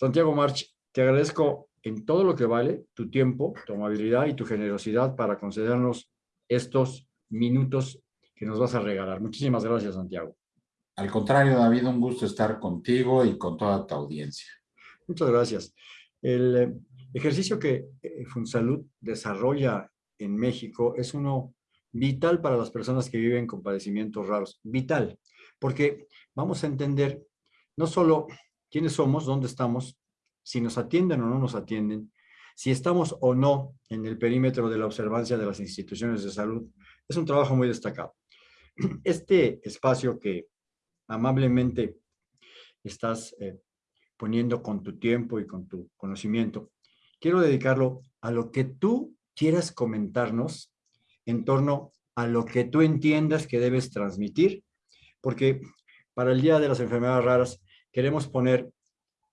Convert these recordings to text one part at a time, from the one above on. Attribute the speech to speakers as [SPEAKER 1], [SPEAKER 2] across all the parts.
[SPEAKER 1] Santiago March, te agradezco en todo lo que vale tu tiempo, tu amabilidad y tu generosidad para concedernos estos minutos que nos vas a regalar. Muchísimas gracias, Santiago.
[SPEAKER 2] Al contrario, David, un gusto estar contigo y con toda tu audiencia.
[SPEAKER 1] Muchas gracias. El eh, ejercicio que eh, Funsalud desarrolla en México es uno vital para las personas que viven con padecimientos raros. Vital, porque vamos a entender no solo quiénes somos, dónde estamos, si nos atienden o no nos atienden, si estamos o no en el perímetro de la observancia de las instituciones de salud, es un trabajo muy destacado. Este espacio que amablemente estás eh, poniendo con tu tiempo y con tu conocimiento, quiero dedicarlo a lo que tú quieras comentarnos en torno a lo que tú entiendas que debes transmitir, porque para el Día de las Enfermedades Raras queremos poner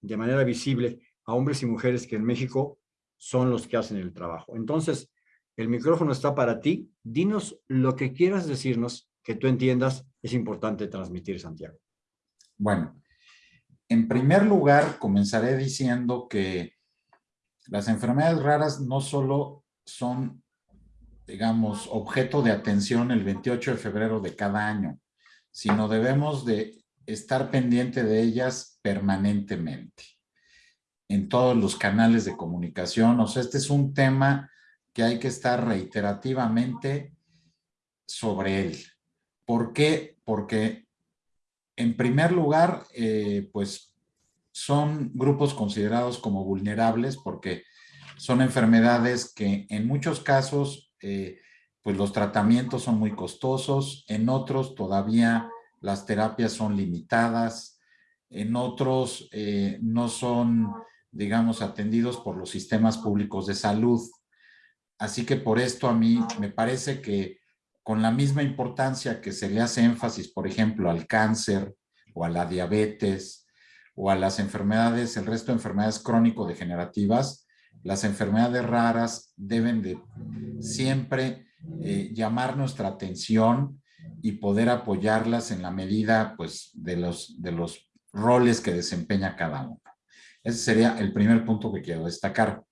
[SPEAKER 1] de manera visible a hombres y mujeres que en México son los que hacen el trabajo. Entonces, el micrófono está para ti. Dinos lo que quieras decirnos, que tú entiendas, es importante transmitir, Santiago.
[SPEAKER 2] Bueno, en primer lugar, comenzaré diciendo que las enfermedades raras no solo son, digamos, objeto de atención el 28 de febrero de cada año, sino debemos de estar pendiente de ellas permanentemente en todos los canales de comunicación. O sea, este es un tema que hay que estar reiterativamente sobre él. ¿Por qué? Porque, en primer lugar, eh, pues son grupos considerados como vulnerables porque son enfermedades que en muchos casos, eh, pues los tratamientos son muy costosos, en otros todavía las terapias son limitadas, en otros eh, no son digamos, atendidos por los sistemas públicos de salud. Así que por esto a mí me parece que con la misma importancia que se le hace énfasis, por ejemplo, al cáncer o a la diabetes o a las enfermedades, el resto de enfermedades crónico-degenerativas, las enfermedades raras deben de siempre eh, llamar nuestra atención y poder apoyarlas en la medida pues, de, los, de los roles que desempeña cada uno. Ese sería el primer punto que quiero destacar.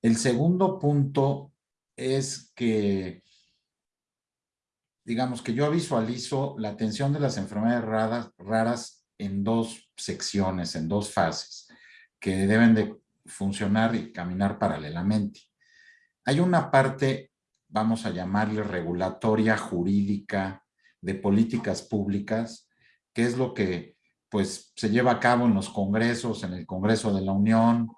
[SPEAKER 2] El segundo punto es que, digamos que yo visualizo la atención de las enfermedades raras, en dos secciones, en dos fases, que deben de funcionar y caminar paralelamente. Hay una parte, vamos a llamarle regulatoria, jurídica, de políticas públicas, que es lo que pues se lleva a cabo en los congresos, en el Congreso de la Unión,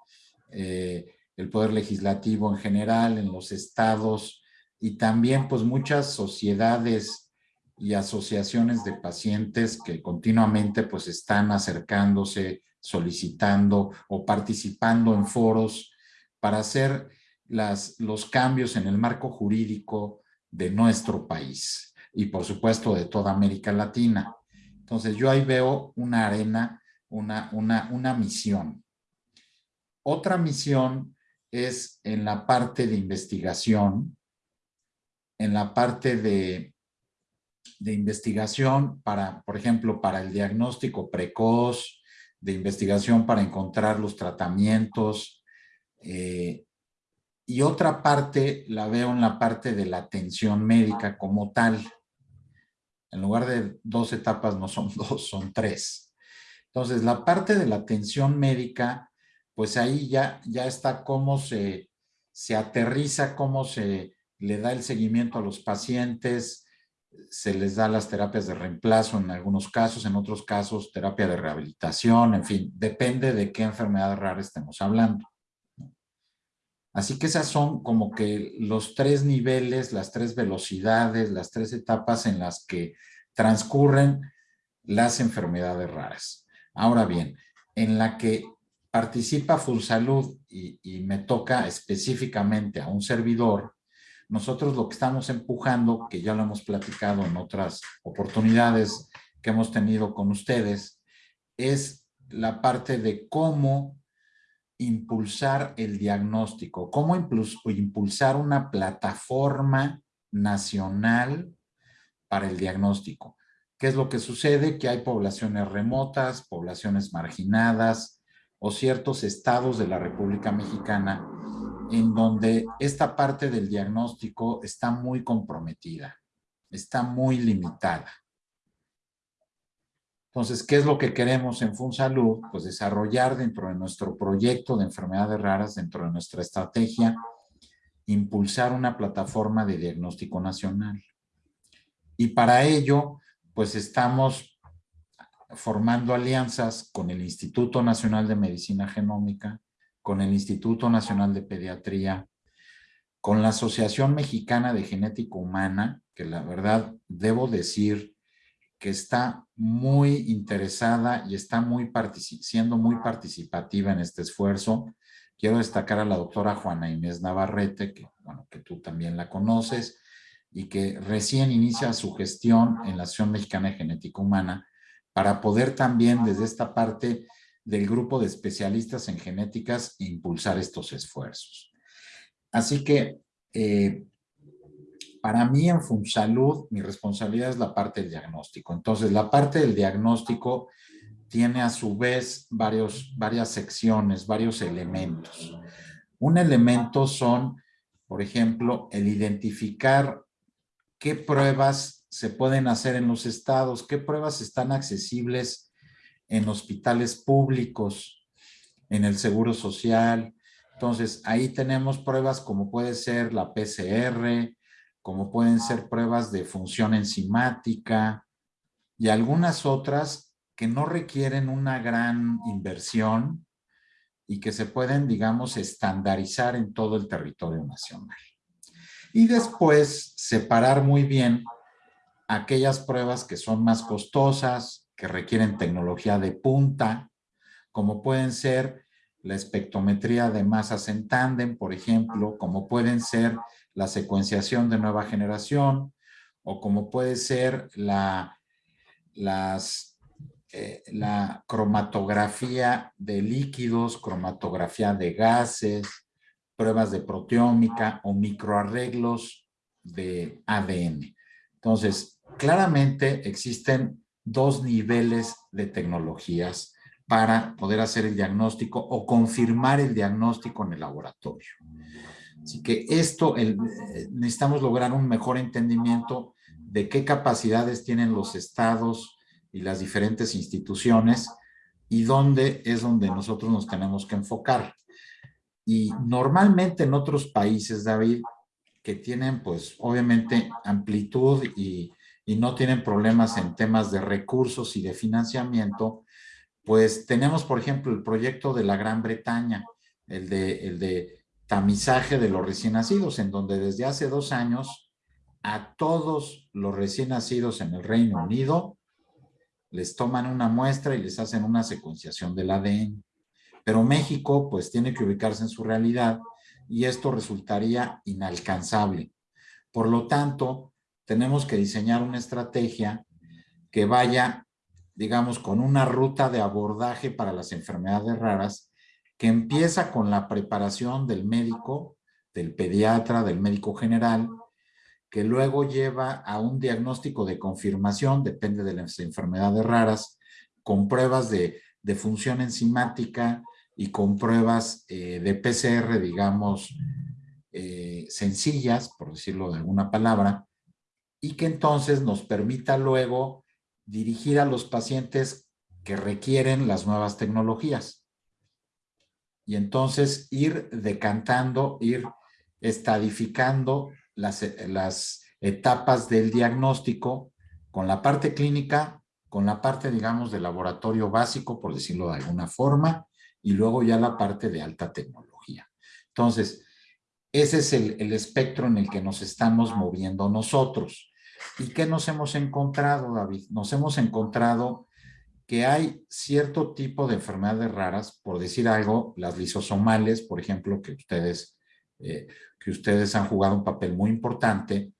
[SPEAKER 2] eh, el Poder Legislativo en general, en los estados y también pues muchas sociedades y asociaciones de pacientes que continuamente pues están acercándose, solicitando o participando en foros para hacer las, los cambios en el marco jurídico de nuestro país y por supuesto de toda América Latina. Entonces yo ahí veo una arena, una, una, una misión. Otra misión es en la parte de investigación, en la parte de, de investigación para, por ejemplo, para el diagnóstico precoz, de investigación para encontrar los tratamientos. Eh, y otra parte la veo en la parte de la atención médica como tal. En lugar de dos etapas no son dos, son tres. Entonces, la parte de la atención médica, pues ahí ya, ya está cómo se, se aterriza, cómo se le da el seguimiento a los pacientes, se les da las terapias de reemplazo en algunos casos, en otros casos terapia de rehabilitación, en fin, depende de qué enfermedad rara estemos hablando. Así que esas son como que los tres niveles, las tres velocidades, las tres etapas en las que transcurren las enfermedades raras. Ahora bien, en la que participa Full Salud y, y me toca específicamente a un servidor, nosotros lo que estamos empujando, que ya lo hemos platicado en otras oportunidades que hemos tenido con ustedes, es la parte de cómo impulsar el diagnóstico, cómo impulsar una plataforma nacional para el diagnóstico. ¿Qué es lo que sucede? Que hay poblaciones remotas, poblaciones marginadas, o ciertos estados de la República Mexicana en donde esta parte del diagnóstico está muy comprometida, está muy limitada. Entonces, ¿qué es lo que queremos en FunSalud? Pues desarrollar dentro de nuestro proyecto de enfermedades raras, dentro de nuestra estrategia, impulsar una plataforma de diagnóstico nacional. Y para ello, pues estamos formando alianzas con el Instituto Nacional de Medicina Genómica, con el Instituto Nacional de Pediatría, con la Asociación Mexicana de Genética Humana, que la verdad debo decir que está muy interesada y está muy siendo muy participativa en este esfuerzo. Quiero destacar a la doctora Juana Inés Navarrete, que, bueno, que tú también la conoces, y que recién inicia su gestión en la Asociación Mexicana de Genética Humana, para poder también desde esta parte del grupo de especialistas en genéticas impulsar estos esfuerzos. Así que eh, para mí en FunSalud mi responsabilidad es la parte del diagnóstico. Entonces la parte del diagnóstico tiene a su vez varios, varias secciones, varios elementos. Un elemento son, por ejemplo, el identificar qué pruebas se pueden hacer en los estados, qué pruebas están accesibles en hospitales públicos, en el Seguro Social. Entonces, ahí tenemos pruebas como puede ser la PCR, como pueden ser pruebas de función enzimática y algunas otras que no requieren una gran inversión y que se pueden, digamos, estandarizar en todo el territorio nacional. Y después separar muy bien aquellas pruebas que son más costosas, que requieren tecnología de punta, como pueden ser la espectrometría de masas en tándem, por ejemplo, como pueden ser la secuenciación de nueva generación, o como puede ser la, eh, la cromatografía de líquidos, cromatografía de gases, pruebas de proteómica o microarreglos de ADN. Entonces, claramente existen dos niveles de tecnologías para poder hacer el diagnóstico o confirmar el diagnóstico en el laboratorio. Así que esto, eh, necesitamos lograr un mejor entendimiento de qué capacidades tienen los estados y las diferentes instituciones y dónde es donde nosotros nos tenemos que enfocar. Y normalmente en otros países, David, que tienen pues obviamente amplitud y y no tienen problemas en temas de recursos y de financiamiento, pues tenemos, por ejemplo, el proyecto de la Gran Bretaña, el de, el de tamizaje de los recién nacidos, en donde desde hace dos años a todos los recién nacidos en el Reino Unido les toman una muestra y les hacen una secuenciación del ADN. Pero México pues tiene que ubicarse en su realidad y esto resultaría inalcanzable. Por lo tanto, tenemos que diseñar una estrategia que vaya, digamos, con una ruta de abordaje para las enfermedades raras que empieza con la preparación del médico, del pediatra, del médico general, que luego lleva a un diagnóstico de confirmación, depende de las enfermedades raras, con pruebas de, función enzimática y con pruebas eh, de PCR, digamos, eh, sencillas, por decirlo de alguna palabra, y que entonces nos permita luego dirigir a los pacientes que requieren las nuevas tecnologías. Y entonces ir decantando, ir estadificando las, las etapas del diagnóstico con la parte clínica, con la parte, digamos, de laboratorio básico, por decirlo de alguna forma, y luego ya la parte de alta tecnología. Entonces, ese es el, espectro en el que nos estamos moviendo nosotros. ¿Y qué nos hemos encontrado, David? Nos hemos encontrado que hay cierto tipo de enfermedades raras, por decir algo, las lisosomales, por ejemplo, que ustedes, eh, que ustedes han jugado un papel muy importante,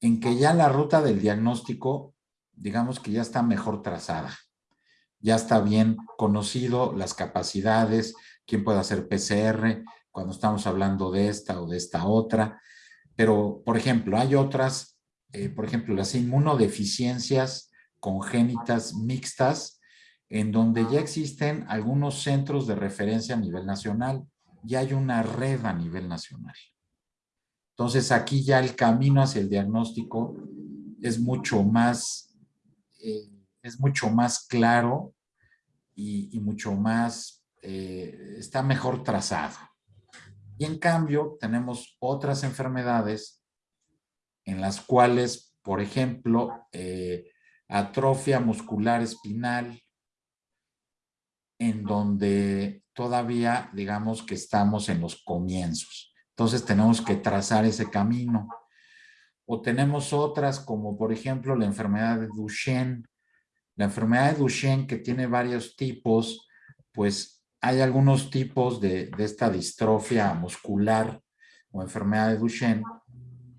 [SPEAKER 2] en que ya la ruta del diagnóstico, digamos que ya está mejor trazada. Ya está bien conocido las capacidades, quién puede hacer PCR, cuando estamos hablando de esta o de esta otra. Pero, por ejemplo, hay otras, eh, por ejemplo, las inmunodeficiencias congénitas mixtas, en donde ya existen algunos centros de referencia a nivel nacional, ya hay una red a nivel nacional. Entonces aquí ya el camino hacia el diagnóstico es mucho más, eh, es mucho más claro y, mucho más, eh, está mejor trazado. Y en cambio tenemos otras enfermedades en las cuales, por ejemplo, eh, atrofia muscular espinal, en donde todavía digamos que estamos en los comienzos. Entonces tenemos que trazar ese camino. O tenemos otras como por ejemplo la enfermedad de Duchenne. La enfermedad de Duchenne que tiene varios tipos, pues hay algunos tipos de, de esta distrofia muscular o enfermedad de Duchenne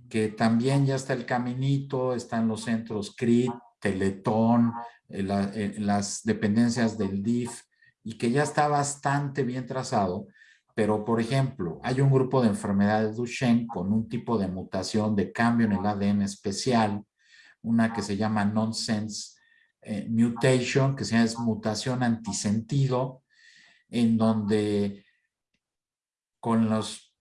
[SPEAKER 2] que también ya está el caminito, están los centros CRIT, Teletón, eh, eh, las dependencias del DIF, y que ya está bastante bien trazado, pero por ejemplo, hay un grupo de enfermedades Duchenne con un tipo de mutación de cambio en el ADN especial, una que se llama nonsense eh, mutation, que se es mutación antisentido, en donde con los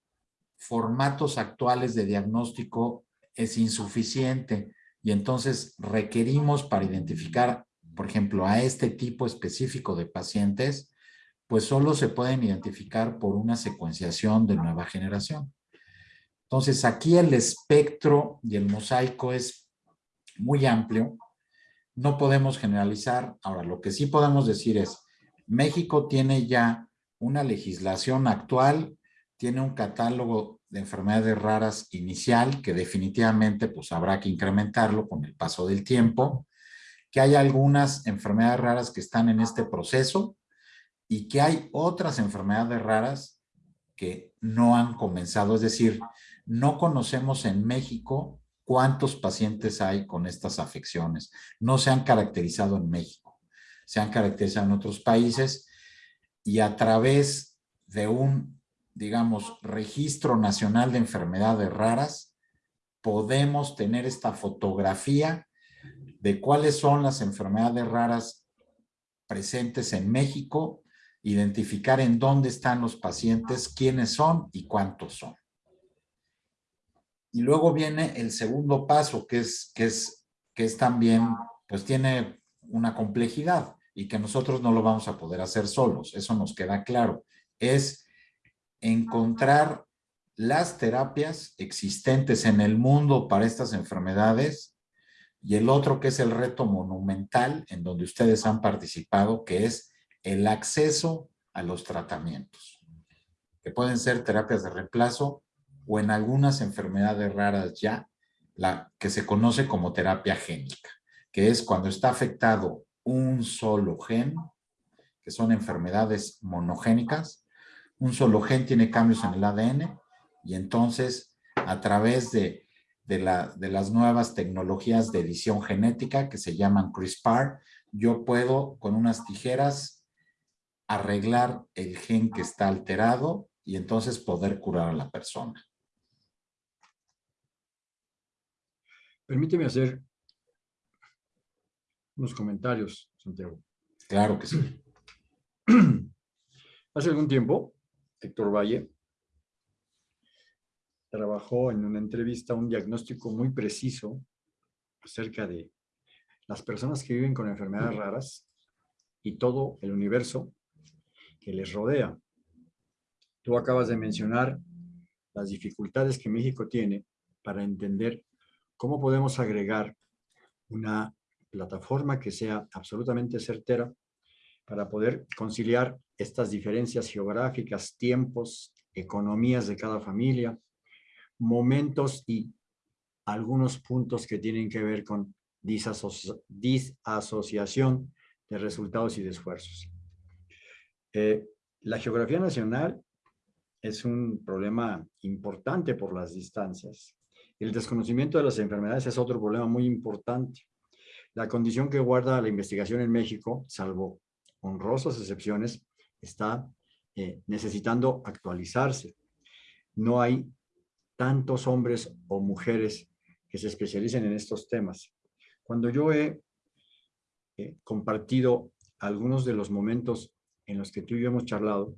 [SPEAKER 2] formatos actuales de diagnóstico es insuficiente y entonces requerimos para identificar por ejemplo, a este tipo específico de pacientes, pues solo se pueden identificar por una secuenciación de nueva generación. Entonces, aquí el espectro y el mosaico es muy amplio. No podemos generalizar. Ahora, lo que sí podemos decir es, México tiene ya una legislación actual, tiene un catálogo de enfermedades raras inicial que definitivamente pues habrá que incrementarlo con el paso del tiempo que hay algunas enfermedades raras que están en este proceso y que hay otras enfermedades raras que no han comenzado. Es decir, no conocemos en México cuántos pacientes hay con estas afecciones. No se han caracterizado en México, se han caracterizado en otros países y a través de un, digamos, registro nacional de enfermedades raras, podemos tener esta fotografía de cuáles son las enfermedades raras presentes en México, identificar en dónde están los pacientes, quiénes son y cuántos son. Y luego viene el segundo paso, que es, que es, que es también, pues tiene una complejidad y que nosotros no lo vamos a poder hacer solos, eso nos queda claro. Es encontrar las terapias existentes en el mundo para estas enfermedades y el otro que es el reto monumental en donde ustedes han participado, que es el acceso a los tratamientos, que pueden ser terapias de reemplazo o en algunas enfermedades raras ya, la que se conoce como terapia génica, que es cuando está afectado un solo gen, que son enfermedades monogénicas, un solo gen tiene cambios en el ADN y entonces a través de de, la, de las nuevas tecnologías de edición genética que se llaman CRISPR, yo puedo con unas tijeras arreglar el gen que está alterado y entonces poder curar a la persona.
[SPEAKER 1] Permíteme hacer unos comentarios, Santiago.
[SPEAKER 2] Claro que sí.
[SPEAKER 1] Hace algún tiempo, Héctor Valle trabajó en una entrevista un diagnóstico muy preciso acerca de las personas que viven con enfermedades raras y todo el universo que les rodea. Tú acabas de mencionar las dificultades que México tiene para entender cómo podemos agregar una plataforma que sea absolutamente certera para poder conciliar estas diferencias geográficas, tiempos, economías de cada familia, momentos y algunos puntos que tienen que ver con disasociación de resultados y de esfuerzos. Eh, la geografía nacional es un problema importante por las distancias. El desconocimiento de las enfermedades es otro problema muy importante. La condición que guarda la investigación en México, salvo honrosas excepciones, está eh, necesitando actualizarse. No hay tantos hombres o mujeres que se especialicen en estos temas. Cuando yo he compartido algunos de los momentos en los que tú y yo hemos charlado,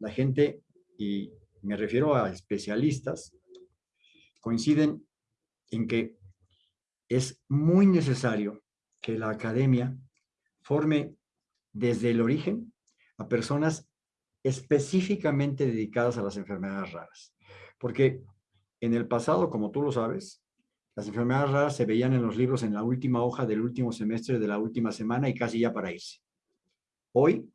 [SPEAKER 1] la gente, y me refiero a especialistas, coinciden en que es muy necesario que la academia forme desde el origen a personas específicamente dedicadas a las enfermedades raras. Porque en el pasado, como tú lo sabes, las enfermedades raras se veían en los libros en la última hoja del último semestre de la última semana y casi ya para irse. Hoy,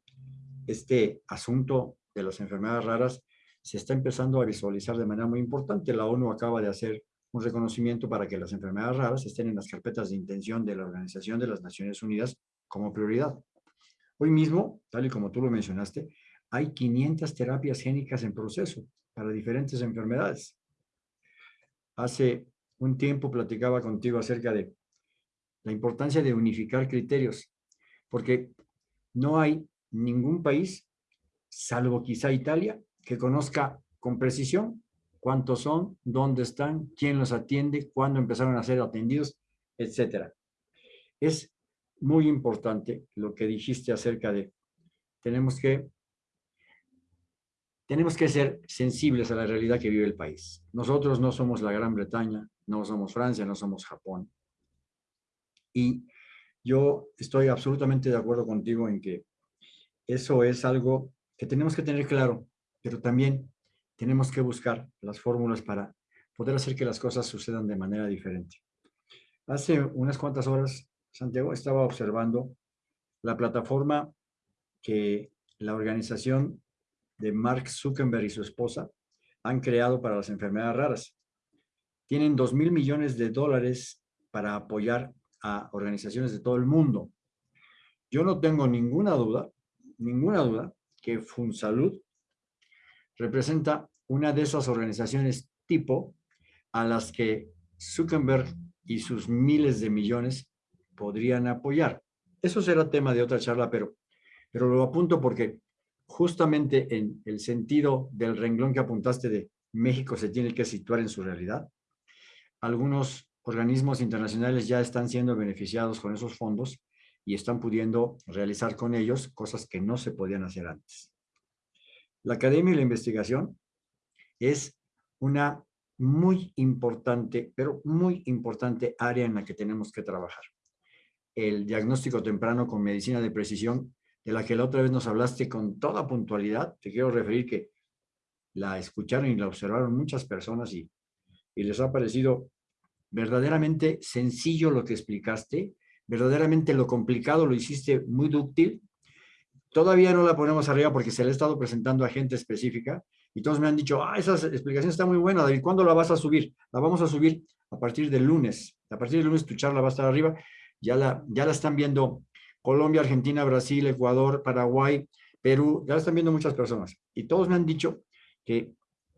[SPEAKER 1] este asunto de las enfermedades raras se está empezando a visualizar de manera muy importante. La ONU acaba de hacer un reconocimiento para que las enfermedades raras estén en las carpetas de intención de la Organización de las Naciones Unidas como prioridad. Hoy mismo, tal y como tú lo mencionaste, hay 500 terapias génicas en proceso para diferentes enfermedades. Hace un tiempo platicaba contigo acerca de la importancia de unificar criterios, porque no hay ningún país, salvo quizá Italia, que conozca con precisión cuántos son, dónde están, quién los atiende, cuándo empezaron a ser atendidos, etcétera. Es muy importante lo que dijiste acerca de tenemos que tenemos que ser sensibles a la realidad que vive el país. Nosotros no somos la Gran Bretaña, no somos Francia, no somos Japón. Y yo estoy absolutamente de acuerdo contigo en que eso es algo que tenemos que tener claro, pero también tenemos que buscar las fórmulas para poder hacer que las cosas sucedan de manera diferente. Hace unas cuantas horas, Santiago estaba observando la plataforma que la organización de Mark Zuckerberg y su esposa han creado para las enfermedades raras. Tienen dos mil millones de dólares para apoyar a organizaciones de todo el mundo. Yo no tengo ninguna duda, ninguna duda, que FunSalud representa una de esas organizaciones tipo a las que Zuckerberg y sus miles de millones podrían apoyar. Eso será tema de otra charla, pero, pero lo apunto porque justamente en el sentido del renglón que apuntaste de México se tiene que situar en su realidad. Algunos organismos internacionales ya están siendo beneficiados con esos fondos y están pudiendo realizar con ellos cosas que no se podían hacer antes. La academia y la investigación es una muy importante, pero muy importante área en la que tenemos que trabajar. El diagnóstico temprano con medicina de precisión, de la que la otra vez nos hablaste con toda puntualidad, te quiero referir que la escucharon y la observaron muchas personas y, y les ha parecido verdaderamente sencillo lo que explicaste, verdaderamente lo complicado lo hiciste muy dúctil Todavía no la ponemos arriba porque se le ha estado presentando a gente específica y todos me han dicho, ah, esa explicación está muy buena, David, ¿cuándo la vas a subir? La vamos a subir a partir del lunes. A partir del lunes tu charla va a estar arriba. Ya la, ya la están viendo Colombia, Argentina, Brasil, Ecuador, Paraguay, Perú, ya la están viendo muchas personas. Y todos me han dicho que,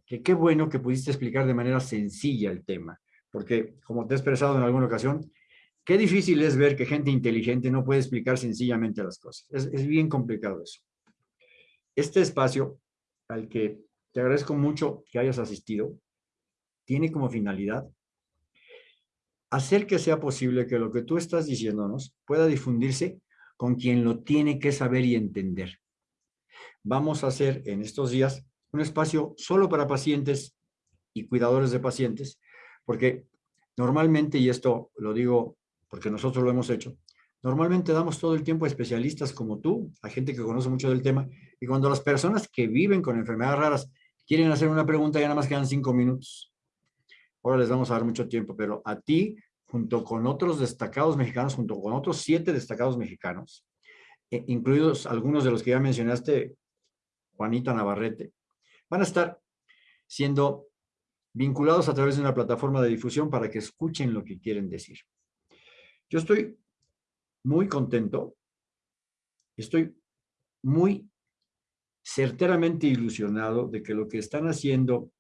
[SPEAKER 1] que qué bueno que pudiste explicar de manera sencilla el tema, porque como te he expresado en alguna ocasión, Qué difícil es ver que gente inteligente no puede explicar sencillamente las cosas. Es, bien complicado eso. Este espacio al que te agradezco mucho que hayas asistido, tiene como finalidad hacer que sea posible que lo que tú estás diciéndonos pueda difundirse con quien lo tiene que saber y entender. Vamos a hacer en estos días un espacio solo para pacientes y cuidadores de pacientes, porque normalmente, y esto lo digo porque nosotros lo hemos hecho, normalmente damos todo el tiempo a especialistas como tú, a gente que conoce mucho del tema, y cuando las personas que viven con enfermedades raras quieren hacer una pregunta, ya nada más quedan cinco minutos. Ahora les vamos a dar mucho tiempo, pero a ti, junto con otros destacados mexicanos, junto con otros siete destacados mexicanos, eh, incluidos algunos de los que ya mencionaste, Juanita Navarrete, van a estar siendo vinculados a través de una plataforma de difusión para que escuchen lo que quieren decir. Yo estoy muy contento, estoy muy certeramente ilusionado de que lo que están haciendo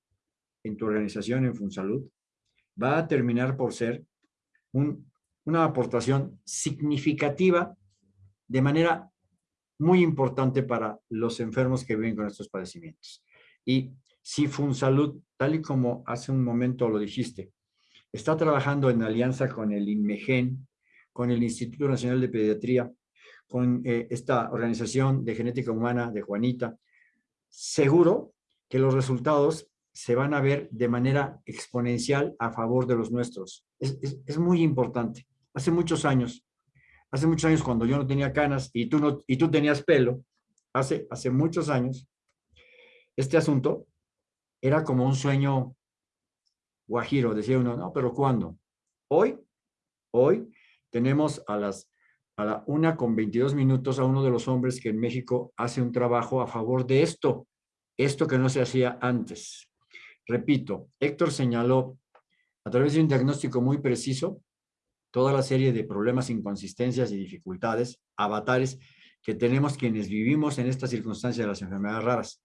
[SPEAKER 1] en tu organización, en FunSalud, va a terminar por ser una aportación significativa de manera muy importante para los enfermos que viven con estos padecimientos. Y si FunSalud, tal y como hace un momento lo dijiste, está trabajando en alianza con el INMEGEN, con el Instituto Nacional de Pediatría, con eh, esta organización de genética humana de Juanita, seguro que los resultados se van a ver de manera exponencial a favor de los nuestros. Es, es, muy importante. Hace muchos años, hace muchos años cuando yo no tenía canas y tú, no, y tú tenías pelo, hace, hace muchos años, este asunto era como un sueño guajiro. Decía uno, no, pero ¿cuándo? Hoy, hoy tenemos a las a la una con 22 minutos a uno de los hombres que en México hace un trabajo a favor de esto, esto que no se hacía antes. Repito, Héctor señaló a través de un diagnóstico muy preciso toda la serie de problemas, inconsistencias y dificultades, avatares que tenemos quienes vivimos en esta circunstancia de las enfermedades raras.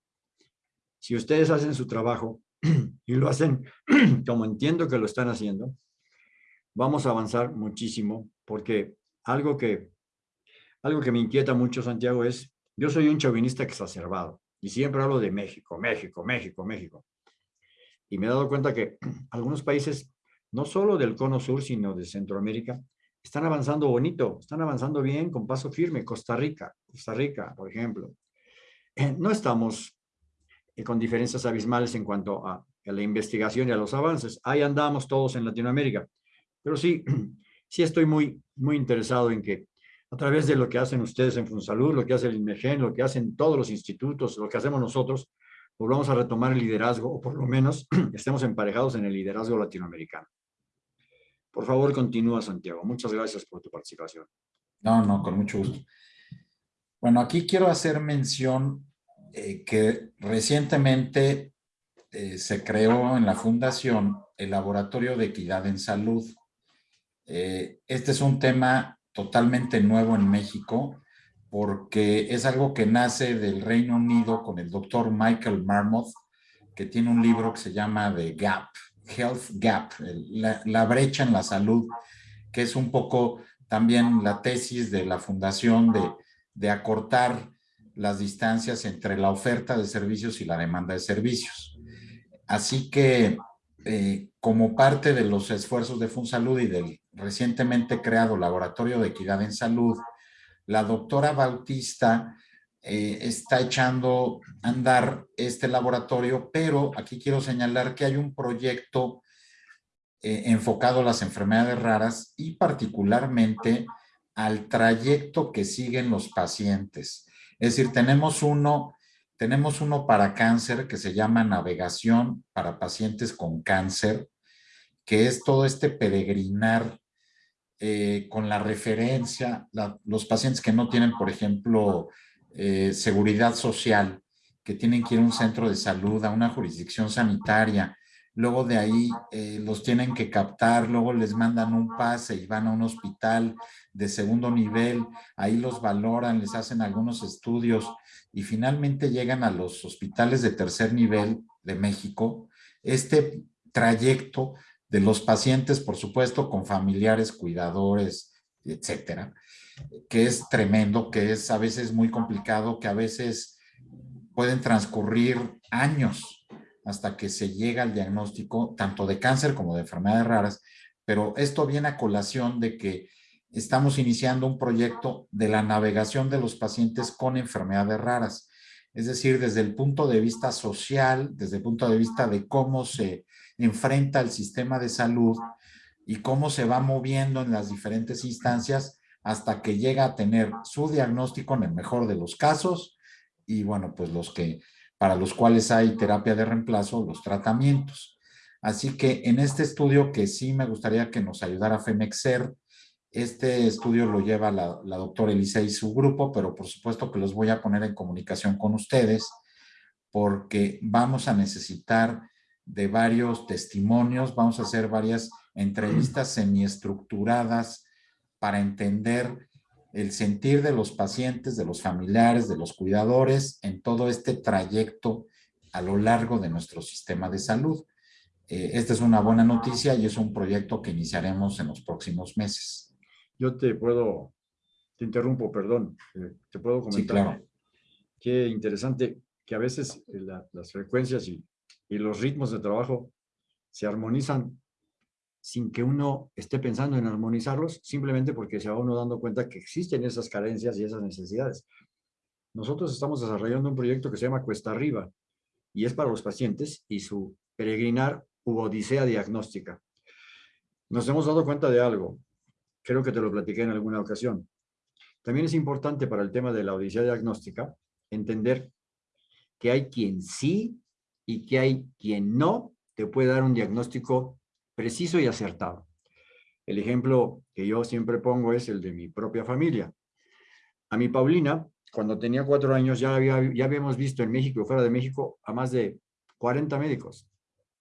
[SPEAKER 1] Si ustedes hacen su trabajo y lo hacen como entiendo que lo están haciendo, vamos a avanzar muchísimo porque algo que, algo que me inquieta mucho, Santiago, es, yo soy un chauvinista exacerbado y siempre hablo de México, México, México, México. Y me he dado cuenta que algunos países, no solo del cono sur, sino de Centroamérica, están avanzando bonito, están avanzando bien, con paso firme. Costa Rica, Costa Rica, por ejemplo. no estamos eh, con diferencias abismales en cuanto a la investigación y a los avances. Ahí andamos todos en Latinoamérica. Pero sí, sí estoy muy, muy interesado en que a través de lo que hacen ustedes en Funsalud, lo que hace el INMEGEN, lo que hacen todos los institutos, lo que hacemos nosotros, volvamos a retomar el liderazgo, o por lo menos estemos emparejados en el liderazgo latinoamericano. Por favor, continúa, Santiago. Muchas gracias por tu participación.
[SPEAKER 2] No, no, con mucho gusto. Bueno, aquí quiero hacer mención eh, que recientemente eh, se creó en la Fundación el Laboratorio de Equidad en Salud. Eh, este es un tema totalmente nuevo en México porque es algo que nace del Reino Unido con el doctor Michael Marmoth, que tiene un libro que se llama The Gap, Health Gap, la, brecha en la salud, que es un poco también la tesis de la fundación de, de acortar las distancias entre la oferta de servicios y la demanda de servicios. Así que eh, como parte de los esfuerzos de FunSalud y del recientemente creado Laboratorio de Equidad en Salud, la doctora Bautista eh, está echando a andar este laboratorio, pero aquí quiero señalar que hay un proyecto eh, enfocado a las enfermedades raras y particularmente al trayecto que siguen los pacientes. Es decir, tenemos uno tenemos uno para cáncer que se llama navegación para pacientes con cáncer, que es todo este peregrinar eh, con la referencia, los pacientes que no tienen, por ejemplo, eh, seguridad social, que tienen que ir a un centro de salud, a una jurisdicción sanitaria, luego de ahí eh, los tienen que captar, luego les mandan un pase y van a un hospital de segundo nivel, ahí los valoran, les hacen algunos estudios y finalmente llegan a los hospitales de tercer nivel de México. Este trayecto de los pacientes, por supuesto, con familiares, cuidadores, etcétera, que es tremendo, que es a veces muy complicado, que a veces pueden transcurrir años hasta que se llega al diagnóstico tanto de cáncer como de enfermedades raras, pero esto viene a colación de que estamos iniciando un proyecto de la navegación de los pacientes con enfermedades raras. Es decir, desde el punto de vista social, desde el punto de vista de cómo se enfrenta el sistema de salud y cómo se va moviendo en las diferentes instancias hasta que llega a tener su diagnóstico en el mejor de los casos y bueno, pues los que para los cuales hay terapia de reemplazo, los tratamientos. Así que en este estudio que sí me gustaría que nos ayudara FEMEXER, este estudio lo lleva la, doctora Elisa y su grupo, pero por supuesto que los voy a poner en comunicación con ustedes porque vamos a necesitar de varios testimonios, vamos a hacer varias entrevistas semiestructuradas para entender el sentir de los pacientes, de los familiares, de los cuidadores en todo este trayecto a lo largo de nuestro sistema de salud. Eh, esta es una buena noticia y es un proyecto que iniciaremos en los próximos meses
[SPEAKER 1] yo te puedo, te interrumpo, perdón, eh, te puedo comentar.
[SPEAKER 2] claro.
[SPEAKER 1] Qué interesante que a veces las frecuencias y, y, los ritmos de trabajo se armonizan, sin que uno esté pensando en armonizarlos, simplemente porque se va uno dando cuenta que existen esas carencias y esas necesidades. Nosotros estamos desarrollando un proyecto que se llama Cuesta Arriba, y es para los pacientes y su peregrinar u odisea diagnóstica. Nos hemos dado cuenta de algo, creo que te lo platiqué en alguna ocasión. También es importante para el tema de la odisea diagnóstica entender que hay quien sí y que hay quien no te puede dar un diagnóstico preciso y acertado. El ejemplo que yo siempre pongo es el de mi propia familia. A mi Paulina, cuando tenía cuatro años, ya, ya habíamos visto en México fuera de México a más de 40 médicos.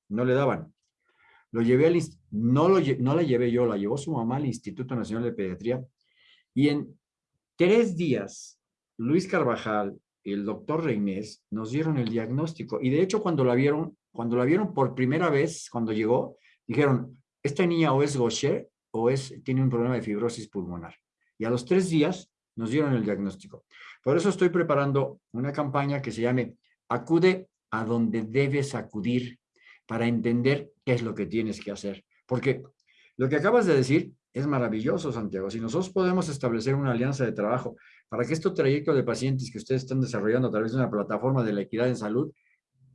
[SPEAKER 1] No le daban. Lo llevé al, no, lo, no la llevé yo, la llevó su mamá al Instituto Nacional de Pediatría. Y en tres días, Luis Carvajal el doctor Reinés nos dieron el diagnóstico. Y de hecho, cuando la vieron, cuando la vieron por primera vez, cuando llegó, dijeron, esta niña o es Gaucher o es, tiene un problema de fibrosis pulmonar. Y a los tres días nos dieron el diagnóstico. Por eso estoy preparando una campaña que se llame Acude a donde debes acudir para entender qué es lo que tienes que hacer. Porque lo que acabas de decir es maravilloso, Santiago. Si nosotros podemos establecer una alianza de trabajo para que este trayecto de pacientes que ustedes están desarrollando a través de una plataforma de la equidad en salud,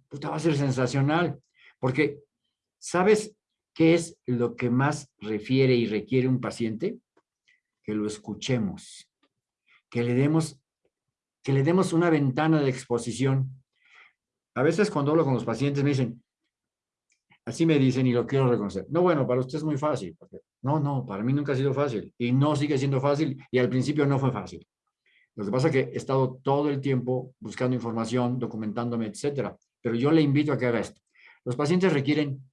[SPEAKER 1] puta, va a ser sensacional. Porque, ¿sabes qué es lo que más refiere y requiere un paciente? Que lo escuchemos, que le demos, que le demos una ventana de exposición. A veces cuando hablo con los pacientes me dicen, así me dicen y lo quiero reconocer. No, bueno, para usted es muy fácil. No, no, para mí nunca ha sido fácil y no sigue siendo fácil y al principio no fue fácil. Lo que pasa es que he estado todo el tiempo buscando información, documentándome, etcétera. Pero yo le invito a que haga esto. Los pacientes requieren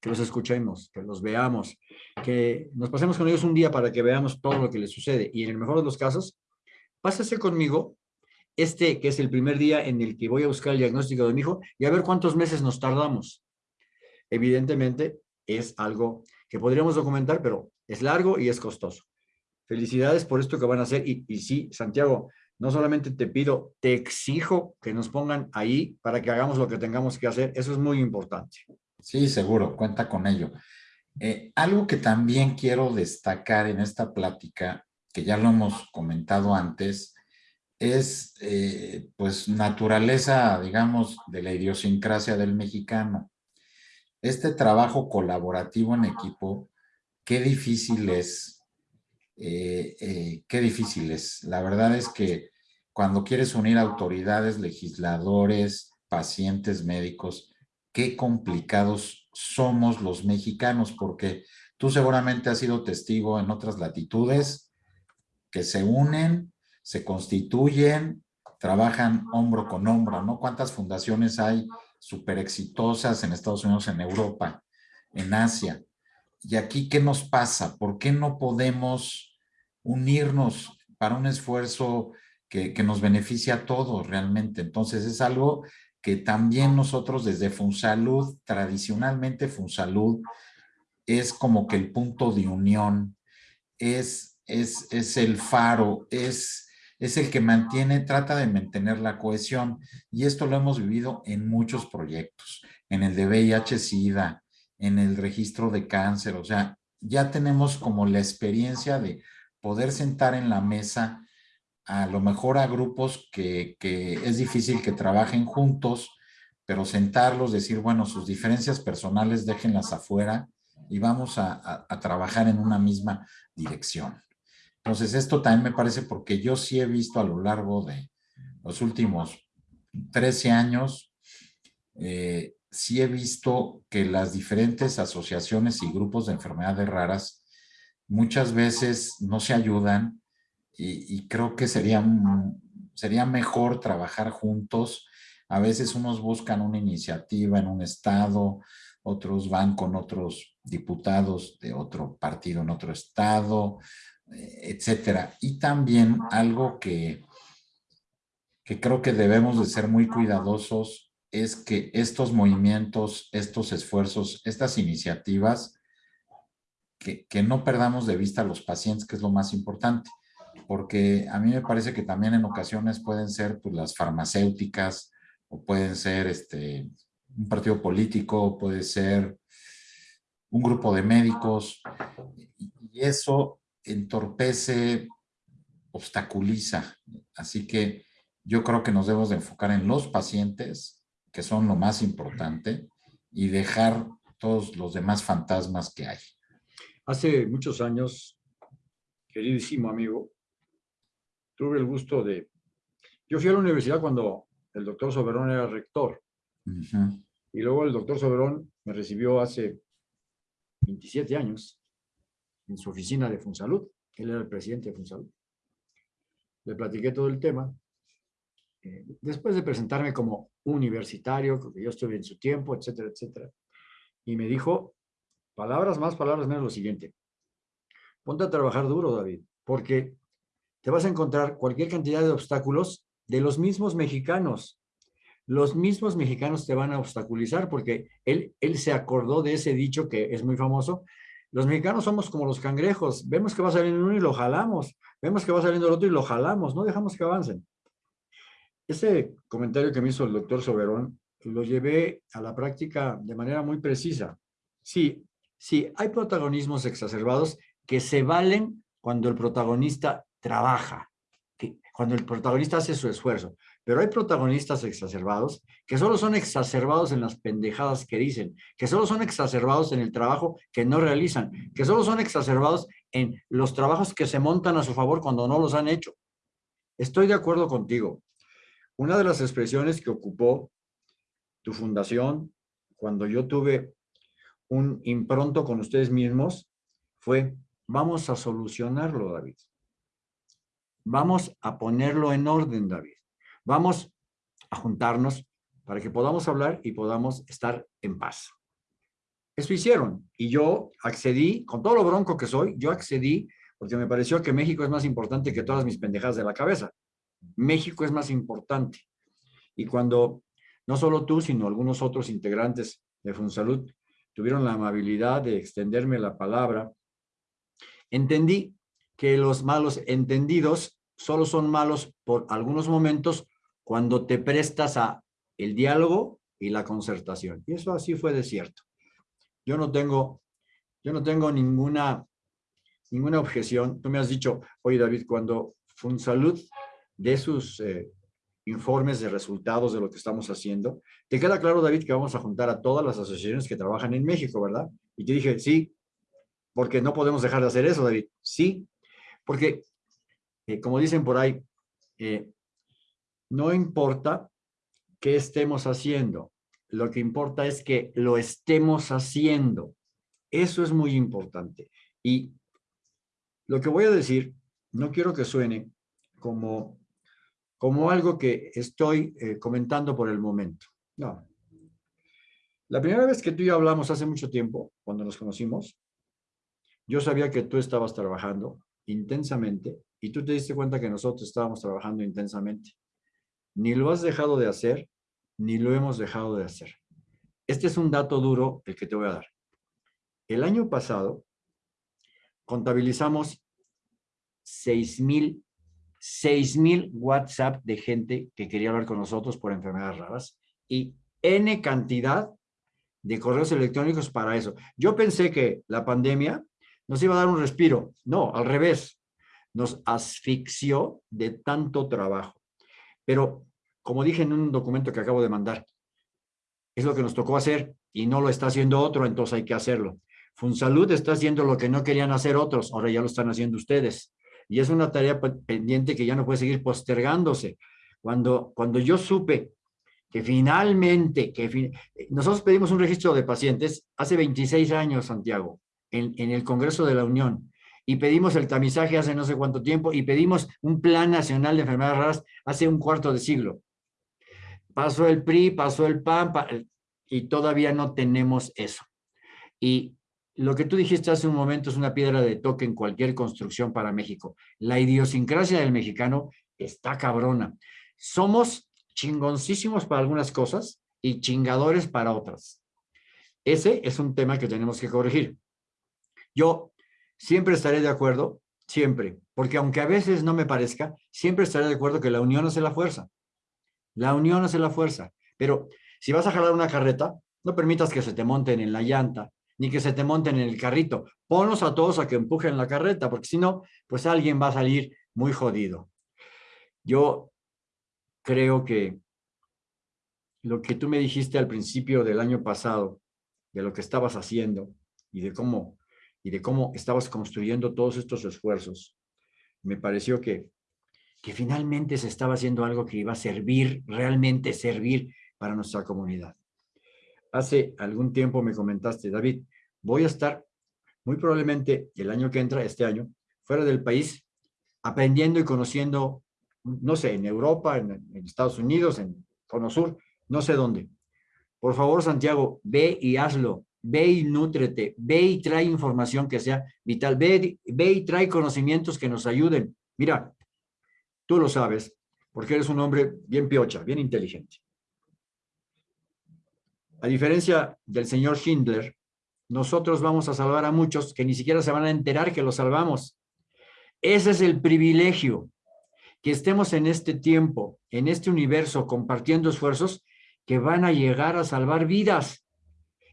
[SPEAKER 1] que los escuchemos, que los veamos, que nos pasemos con ellos un día para que veamos todo lo que les sucede. Y en el mejor de los casos, pásese conmigo este que es el primer día en el que voy a buscar el diagnóstico de mi hijo y a ver cuántos meses nos tardamos. Evidentemente es algo que podríamos documentar, pero es largo y es costoso. Felicidades por esto que van a hacer. Y, sí, Santiago, no solamente te pido, te exijo que nos pongan ahí para que hagamos lo que tengamos que hacer. Eso es muy importante.
[SPEAKER 2] Sí, seguro, cuenta con ello. Eh, algo que también quiero destacar en esta plática, que ya lo hemos comentado antes, es eh, pues naturaleza, digamos, de la idiosincrasia del mexicano. Este trabajo colaborativo en equipo, qué difícil es, eh, qué difícil es. La verdad es que cuando quieres unir autoridades, legisladores, pacientes, médicos, qué complicados somos los mexicanos, porque tú seguramente has sido testigo en otras latitudes que se unen, se constituyen, trabajan hombro con hombro, ¿no? ¿Cuántas fundaciones hay súper exitosas en Estados Unidos, en Europa, en Asia? Y aquí, ¿qué nos pasa? ¿Por qué no podemos unirnos para un esfuerzo que, que nos beneficie a todos realmente? Entonces, es algo que también nosotros desde Funsalud, tradicionalmente Funsalud, es como que el punto de unión, es, es, es el faro, es, es el que mantiene, trata de mantener la cohesión. Y esto lo hemos vivido en muchos proyectos, en el de VIH-Sida, en el registro de cáncer, o sea, ya tenemos como la experiencia de poder sentar en la mesa a lo mejor a grupos que, es difícil que trabajen juntos, pero sentarlos, decir, bueno, sus diferencias personales déjenlas afuera y vamos a, trabajar en una misma dirección. Entonces, esto también me parece porque yo sí he visto a lo largo de los últimos 13 años, eh, sí he visto que las diferentes asociaciones y grupos de enfermedades raras muchas veces no se ayudan y, creo que sería, sería mejor trabajar juntos. A veces unos buscan una iniciativa en un estado, otros van con otros diputados de otro partido en otro estado, etcétera. Y también algo que, que creo que debemos de ser muy cuidadosos es que estos movimientos, estos esfuerzos, estas iniciativas, que, no perdamos de vista a los pacientes, que es lo más importante porque a mí me parece que también en ocasiones pueden ser pues, las farmacéuticas o pueden ser este, un partido político, puede ser un grupo de médicos, y eso entorpece, obstaculiza. Así que yo creo que nos debemos de enfocar en los pacientes, que son lo más importante, y dejar todos los demás fantasmas que hay.
[SPEAKER 1] Hace muchos años, queridísimo amigo, tuve el gusto de... Yo fui a la universidad cuando el doctor Soberón era rector. Y luego el doctor Soberón me recibió hace 27 años en su oficina de Funsalud. Él era el presidente de Funsalud. Le platiqué todo el tema. Eh, después de presentarme como universitario, que yo estuve en su tiempo, etcétera, etcétera. Y me dijo, palabras más, palabras menos, lo siguiente. Ponte a trabajar duro, David, porque te vas a encontrar cualquier cantidad de obstáculos de los mismos mexicanos. Los mismos mexicanos te van a obstaculizar porque él, él se acordó de ese dicho que es muy famoso. Los mexicanos somos como los cangrejos. Vemos que va saliendo uno y lo jalamos. Vemos que va saliendo el otro y lo jalamos. No dejamos que avancen. Ese comentario que me hizo el doctor Soberón lo llevé a la práctica de manera muy precisa. Sí, sí, hay protagonismos exacerbados que se valen cuando el protagonista trabaja, cuando el protagonista hace su esfuerzo. Pero hay protagonistas exacerbados que solo son exacerbados en las pendejadas que dicen, que solo son exacerbados en el trabajo que no realizan, que solo son exacerbados en los trabajos que se montan a su favor cuando no los han hecho. Estoy de acuerdo contigo. Una de las expresiones que ocupó tu fundación cuando yo tuve un impronto con ustedes mismos fue, vamos a solucionarlo, David. Vamos a ponerlo en orden, David. Vamos a juntarnos para que podamos hablar y podamos estar en paz. Eso hicieron y yo accedí, con todo lo bronco que soy, yo accedí porque me pareció que México es más importante que todas mis pendejadas de la cabeza. México es más importante. Y cuando no solo tú, sino algunos otros integrantes de Funsalud tuvieron la amabilidad de extenderme la palabra, entendí que los malos entendidos solo son malos por algunos momentos cuando te prestas a el diálogo y la concertación. Y eso así fue de cierto. Yo no tengo, yo no tengo ninguna, ninguna objeción. Tú me has dicho, oye David, cuando Funsalud de sus eh, informes de resultados de lo que estamos haciendo. Te queda claro, David, que vamos a juntar a todas las asociaciones que trabajan en México, ¿verdad? Y te dije, sí, porque no podemos dejar de hacer eso, David. Sí, porque, eh, como dicen por ahí, eh, no importa qué estemos haciendo, lo que importa es que lo estemos haciendo. Eso es muy importante. Y lo que voy a decir, no quiero que suene como como algo que estoy eh, comentando por el momento. No. La primera vez que tú y yo hablamos hace mucho tiempo, cuando nos conocimos, yo sabía que tú estabas trabajando intensamente y tú te diste cuenta que nosotros estábamos trabajando intensamente. Ni lo has dejado de hacer, ni lo hemos dejado de hacer. Este es un dato duro el que te voy a dar. El año pasado contabilizamos 6 mil 6,000 WhatsApp de gente que quería hablar con nosotros por enfermedades raras y N cantidad de correos electrónicos para eso. Yo pensé que la pandemia nos iba a dar un respiro. No, al revés. Nos asfixió de tanto trabajo. Pero, como dije en un documento que acabo de mandar, es lo que nos tocó hacer y no lo está haciendo otro, entonces hay que hacerlo. Funsalud está haciendo lo que no querían hacer otros, ahora ya lo están haciendo ustedes y es una tarea pendiente que ya no puede seguir postergándose. Cuando, cuando yo supe que finalmente, que nosotros pedimos un registro de pacientes hace 26 años, Santiago, en, en el Congreso de la Unión, y pedimos el tamizaje hace no sé cuánto tiempo, y pedimos un plan nacional de enfermedades raras hace un cuarto de siglo. Pasó el PRI, pasó el PAN, y todavía no tenemos eso. Y lo que tú dijiste hace un momento es una piedra de toque en cualquier construcción para México. La idiosincrasia del mexicano está cabrona. Somos chingoncísimos para algunas cosas y chingadores para otras. Ese es un tema que tenemos que corregir. Yo siempre estaré de acuerdo, siempre, porque aunque a veces no me parezca, siempre estaré de acuerdo que la unión hace la fuerza. La unión hace la fuerza. Pero si vas a jalar una carreta, no permitas que se te monten en la llanta, ni que se te monten en el carrito. Ponlos a todos a que empujen la carreta, porque si no, pues alguien va a salir muy jodido. Yo creo que lo que tú me dijiste al principio del año pasado, de lo que estabas haciendo y de cómo, y de cómo estabas construyendo todos estos esfuerzos, me pareció que, que finalmente se estaba haciendo algo que iba a servir, realmente servir para nuestra comunidad. Hace algún tiempo me comentaste, David, voy a estar muy probablemente el año que entra, este año, fuera del país, aprendiendo y conociendo, no sé, en Europa, en, Estados Unidos, en Cono Sur, no sé dónde. Por favor, Santiago, ve y hazlo, ve y nútrete, ve y trae información que sea vital, ve, ve y trae conocimientos que nos ayuden. Mira, tú lo sabes, porque eres un hombre bien piocha, bien inteligente. A diferencia del señor Schindler, nosotros vamos a salvar a muchos que ni siquiera se van a enterar que los salvamos. Ese es el privilegio, que estemos en este tiempo, en este universo, compartiendo esfuerzos que van a llegar a salvar vidas.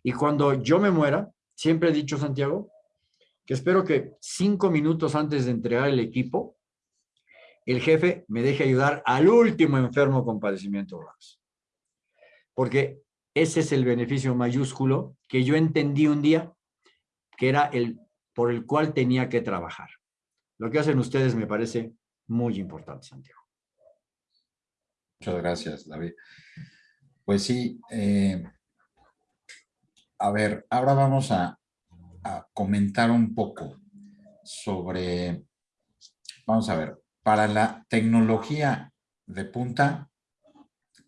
[SPEAKER 1] Y cuando yo me muera, siempre he dicho, Santiago, que espero que cinco minutos antes de entregar el equipo, el jefe me deje ayudar al último enfermo con padecimiento. Porque ese es el beneficio mayúsculo que yo entendí un día que era el por el cual tenía que trabajar. Lo que hacen ustedes me parece muy importante, Santiago.
[SPEAKER 2] Muchas gracias, David. Pues sí, eh, a ver, ahora vamos a, a comentar un poco sobre, vamos a ver, para la tecnología de punta,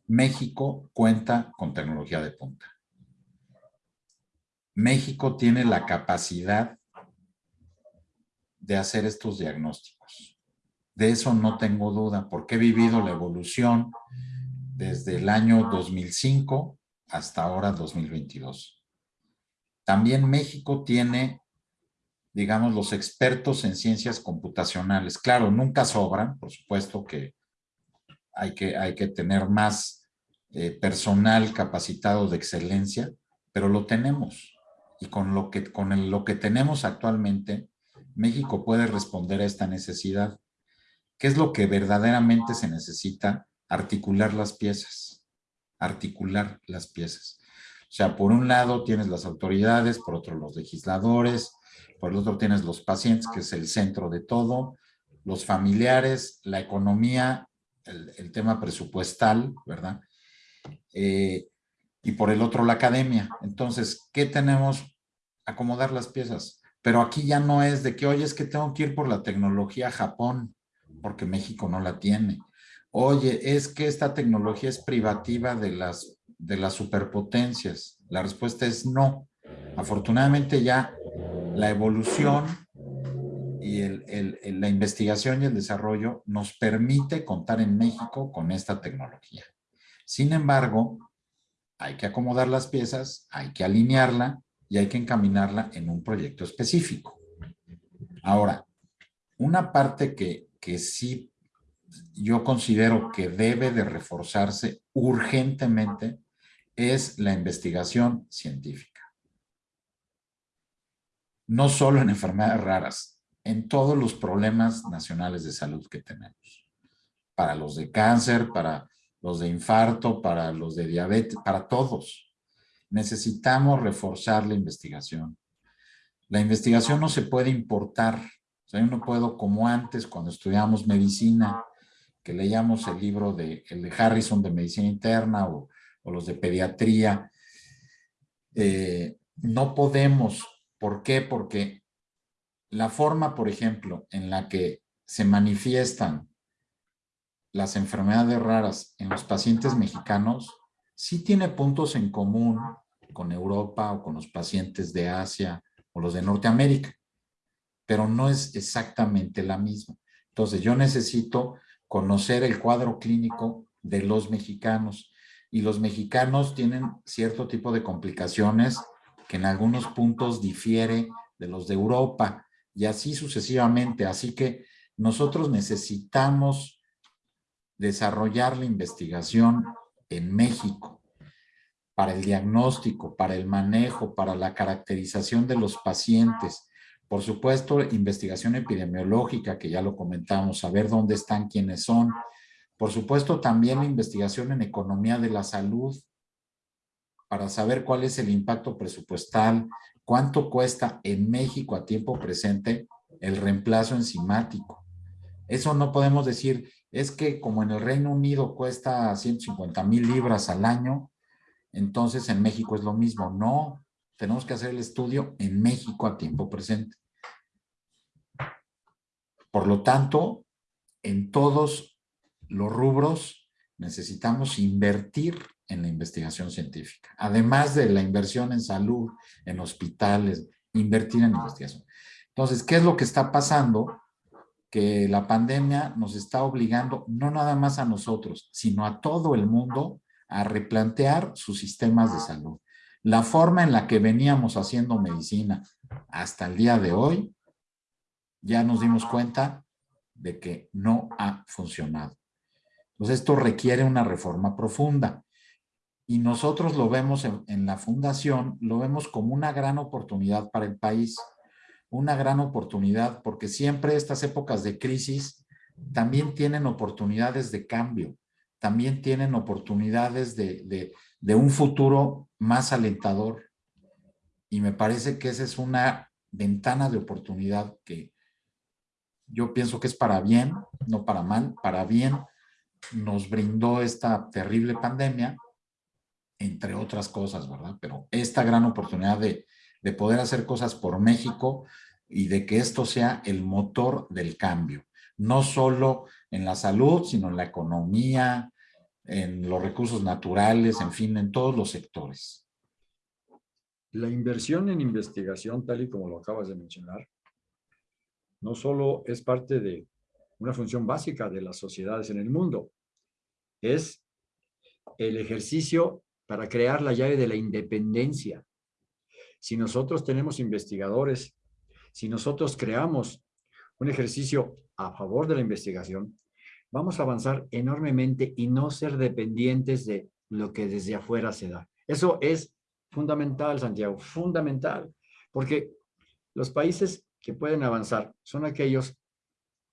[SPEAKER 2] México cuenta con tecnología de punta. México tiene la capacidad de hacer estos diagnósticos. De eso no tengo duda, porque he vivido la evolución desde el año 2005 hasta ahora 2022. También México tiene, digamos, los expertos en ciencias computacionales. Claro, nunca sobran, por supuesto que hay que, hay que tener más eh, personal capacitado de excelencia, pero lo tenemos. Y con lo que, con lo que tenemos actualmente, México puede responder a esta necesidad. ¿Qué es lo que verdaderamente se necesita? Articular las piezas. Articular las piezas. O sea, por un lado tienes las autoridades, por otro los legisladores, por el otro tienes los pacientes, que es el centro de todo, los familiares, la economía, el, tema presupuestal, ¿verdad? Eh, y por el otro la academia. Entonces, ¿qué tenemos? Acomodar las piezas. Pero aquí ya no es de que, oye, es que tengo que ir por la tecnología Japón, porque México no la tiene. Oye, es que esta tecnología es privativa de las, de las superpotencias. La respuesta es no. Afortunadamente ya la evolución y la investigación y el desarrollo nos permite contar en México con esta tecnología. Sin embargo, hay que acomodar las piezas, hay que alinearla y hay que encaminarla en un proyecto específico. Ahora, una parte que, que sí yo considero que debe de reforzarse urgentemente es la investigación científica. No solo en enfermedades raras, en todos los problemas nacionales de salud que tenemos. Para los de cáncer, para los de infarto, para los de diabetes, para todos. Necesitamos reforzar la investigación. La investigación no se puede importar. O sea, yo no puedo, como antes, cuando estudiamos medicina, que leíamos el libro de, el de Harrison de medicina interna o, los de pediatría, eh, no podemos. ¿Por qué? Porque la forma, por ejemplo, en la que se manifiestan las enfermedades raras en los pacientes mexicanos sí tiene puntos en común con Europa o con los pacientes de Asia o los de Norteamérica, pero no es exactamente la misma. Entonces yo necesito conocer el cuadro clínico de los mexicanos y los mexicanos tienen cierto tipo de complicaciones que en algunos puntos difiere de los de Europa y así sucesivamente. Así que nosotros necesitamos desarrollar la investigación en México. para el diagnóstico, para el manejo, para la caracterización de los pacientes. Por supuesto, investigación epidemiológica, que ya lo comentamos, saber dónde están, quiénes son. Por supuesto, también la investigación en economía de la salud, para saber cuál es el impacto presupuestal, cuánto cuesta en México a tiempo presente el reemplazo enzimático. Eso no podemos decir, es que como en el Reino Unido cuesta 150 mil libras al año, entonces en México es lo mismo. No, tenemos que hacer el estudio en México a tiempo presente. Por lo tanto, en todos los rubros necesitamos invertir en la investigación científica. Además de la inversión en salud, en hospitales, invertir en investigación. Entonces, ¿qué es lo que está pasando? Que la pandemia nos está obligando, no nada más a nosotros, sino a todo el mundo a replantear sus sistemas de salud. La forma en la que veníamos haciendo medicina hasta el día de hoy, ya nos dimos cuenta de que no ha funcionado. Entonces esto requiere una reforma profunda. Y nosotros lo vemos en, la fundación, lo vemos como una gran oportunidad para el país. Una gran oportunidad porque siempre estas épocas de crisis también tienen oportunidades de cambio también tienen oportunidades de, un futuro más alentador. Y me parece que esa es una ventana de oportunidad que yo pienso que es para bien, no para mal, para bien nos brindó esta terrible pandemia, entre otras cosas, ¿verdad? Pero esta gran oportunidad de, de poder hacer cosas por México y de que esto sea el motor del cambio no solo en la salud, sino en la economía, en los recursos naturales, en fin, en todos los sectores.
[SPEAKER 1] La inversión en investigación, tal y como lo acabas de mencionar, no solo es parte de una función básica de las sociedades en el mundo, es el ejercicio para crear la llave de la independencia. Si nosotros tenemos investigadores, si nosotros creamos un ejercicio a favor de la investigación, vamos a avanzar enormemente y no ser dependientes de lo que desde afuera se da. Eso es fundamental, Santiago, fundamental, porque los países que pueden avanzar son aquellos